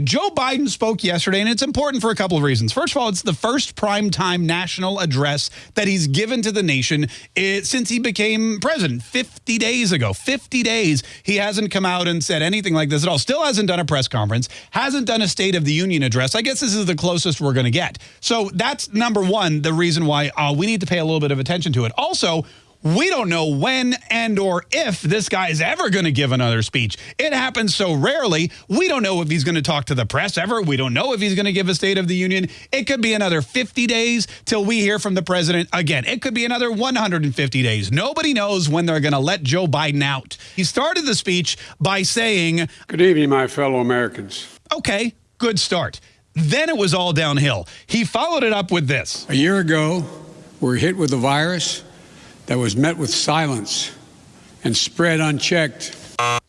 Joe Biden spoke yesterday, and it's important for a couple of reasons. First of all, it's the first primetime national address that he's given to the nation since he became president 50 days ago. 50 days, he hasn't come out and said anything like this at all. Still hasn't done a press conference, hasn't done a State of the Union address. I guess this is the closest we're going to get. So that's number one, the reason why uh, we need to pay a little bit of attention to it. Also, we don't know when and or if this guy is ever going to give another speech. It happens so rarely. We don't know if he's going to talk to the press ever. We don't know if he's going to give a State of the Union. It could be another 50 days till we hear from the president again. It could be another 150 days. Nobody knows when they're going to let Joe Biden out. He started the speech by saying, Good evening, my fellow Americans. Okay, good start. Then it was all downhill. He followed it up with this. A year ago, we were hit with a virus that was met with silence and spread unchecked.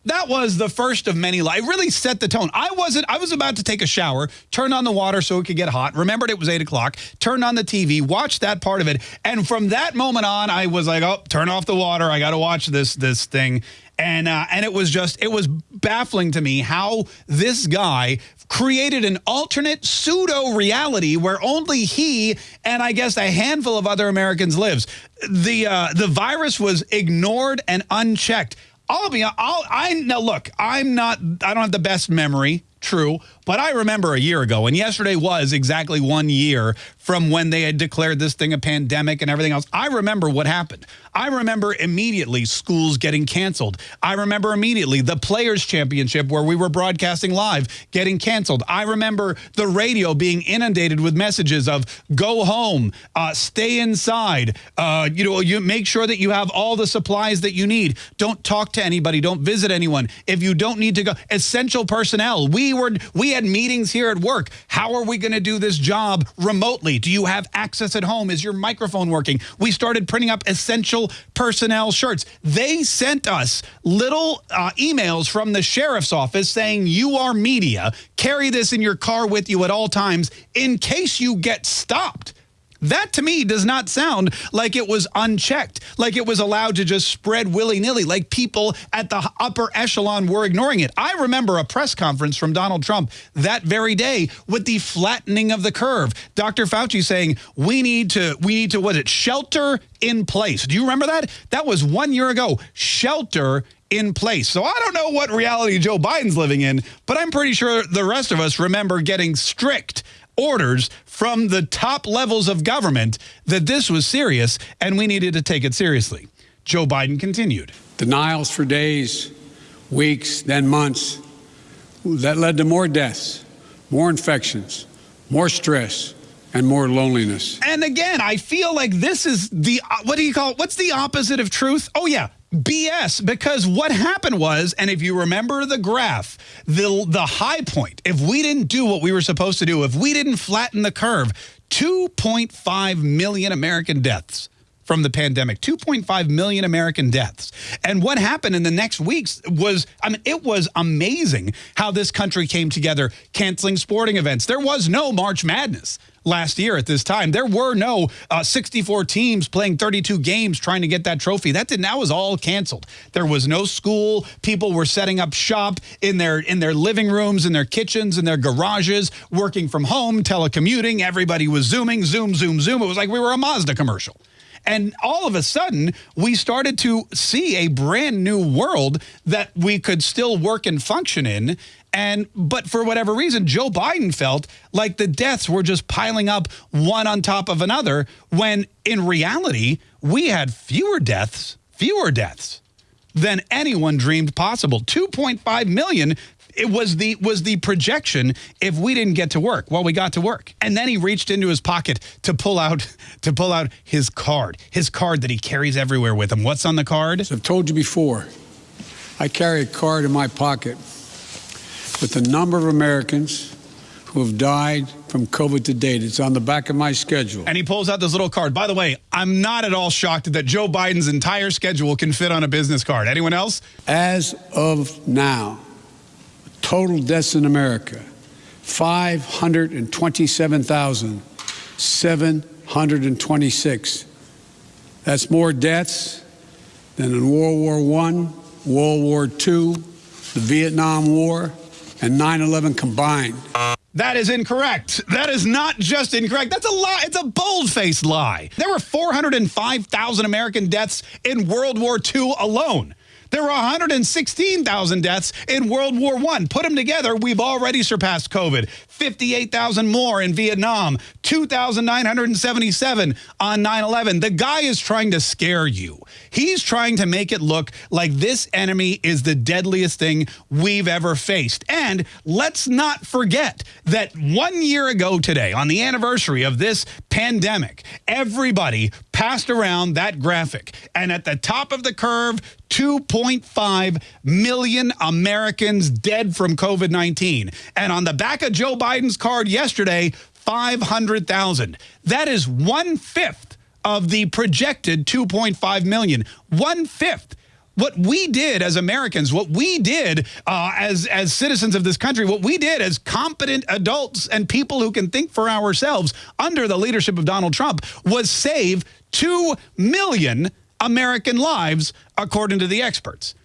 That was the first of many. I really set the tone. I wasn't, I was about to take a shower, turned on the water so it could get hot, remembered it was 8 o'clock, turned on the TV, watched that part of it. And from that moment on, I was like, oh, turn off the water. I got to watch this, this thing. And, uh, and it was just, it was baffling to me how this guy created an alternate pseudo reality where only he and I guess a handful of other Americans lives. The, uh, the virus was ignored and unchecked. I'll be, I'll, I, now look, I'm not, I don't have the best memory true. But I remember a year ago, and yesterday was exactly one year from when they had declared this thing a pandemic and everything else. I remember what happened. I remember immediately schools getting canceled. I remember immediately the Players' Championship where we were broadcasting live getting canceled. I remember the radio being inundated with messages of go home, uh, stay inside, uh, you know, you make sure that you have all the supplies that you need. Don't talk to anybody. Don't visit anyone. If you don't need to go, essential personnel. We we were we had meetings here at work. How are we going to do this job remotely? Do you have access at home? Is your microphone working? We started printing up essential personnel shirts. They sent us little uh, emails from the sheriff's office saying you are media. Carry this in your car with you at all times in case you get stopped. That to me does not sound like it was unchecked, like it was allowed to just spread willy-nilly, like people at the upper echelon were ignoring it. I remember a press conference from Donald Trump that very day with the flattening of the curve. Dr. Fauci saying, we need to, we need to, what it, shelter in place. Do you remember that? That was one year ago. Shelter in place. So I don't know what reality Joe Biden's living in, but I'm pretty sure the rest of us remember getting strict orders from the top levels of government that this was serious and we needed to take it seriously. Joe Biden continued. Denials for days, weeks, then months. That led to more deaths, more infections, more stress, and more loneliness. And again, I feel like this is the, what do you call it? What's the opposite of truth? Oh, yeah, BS because what happened was, and if you remember the graph, the, the high point, if we didn't do what we were supposed to do, if we didn't flatten the curve, 2.5 million American deaths from the pandemic, 2.5 million American deaths. And what happened in the next weeks was, I mean, it was amazing how this country came together, canceling sporting events. There was no March Madness last year at this time. There were no uh, 64 teams playing 32 games trying to get that trophy. That didn't that was all canceled. There was no school. People were setting up shop in their in their living rooms, in their kitchens, in their garages, working from home, telecommuting. Everybody was zooming, zoom, zoom, zoom. It was like we were a Mazda commercial. And all of a sudden, we started to see a brand new world that we could still work and function in. And but for whatever reason, Joe Biden felt like the deaths were just piling up one on top of another when in reality, we had fewer deaths, fewer deaths than anyone dreamed possible. 2.5 million it was the was the projection if we didn't get to work. Well, we got to work. And then he reached into his pocket to pull out to pull out his card, his card that he carries everywhere with him. What's on the card? As I've told you before, I carry a card in my pocket with the number of Americans who have died from COVID to date. It's on the back of my schedule. And he pulls out this little card. By the way, I'm not at all shocked that Joe Biden's entire schedule can fit on a business card. Anyone else? As of now, total deaths in America 527,726. That's more deaths than in World War I, World War II, the Vietnam War, and 9 11 combined. That is incorrect. That is not just incorrect. That's a lie. It's a bold-faced lie. There were 405,000 American deaths in World War II alone. There were 116,000 deaths in World War I. Put them together, we've already surpassed COVID. 58,000 more in Vietnam, 2,977 on 9-11. The guy is trying to scare you. He's trying to make it look like this enemy is the deadliest thing we've ever faced. And let's not forget that one year ago today, on the anniversary of this pandemic, everybody passed around that graphic. And at the top of the curve, 2.5 million Americans dead from COVID-19. And on the back of Joe Biden's card yesterday, 500,000. That is one-fifth of the projected 2.5 million. One-fifth what we did as Americans, what we did uh, as, as citizens of this country, what we did as competent adults and people who can think for ourselves under the leadership of Donald Trump was save 2 million American lives, according to the experts.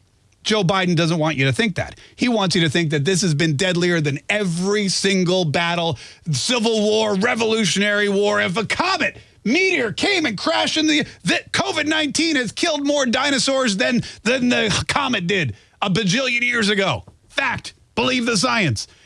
Joe Biden doesn't want you to think that. He wants you to think that this has been deadlier than every single battle, Civil War, Revolutionary War. If a comet meteor came and crashed in the that COVID-19 has killed more dinosaurs than than the comet did a bajillion years ago. Fact. Believe the science.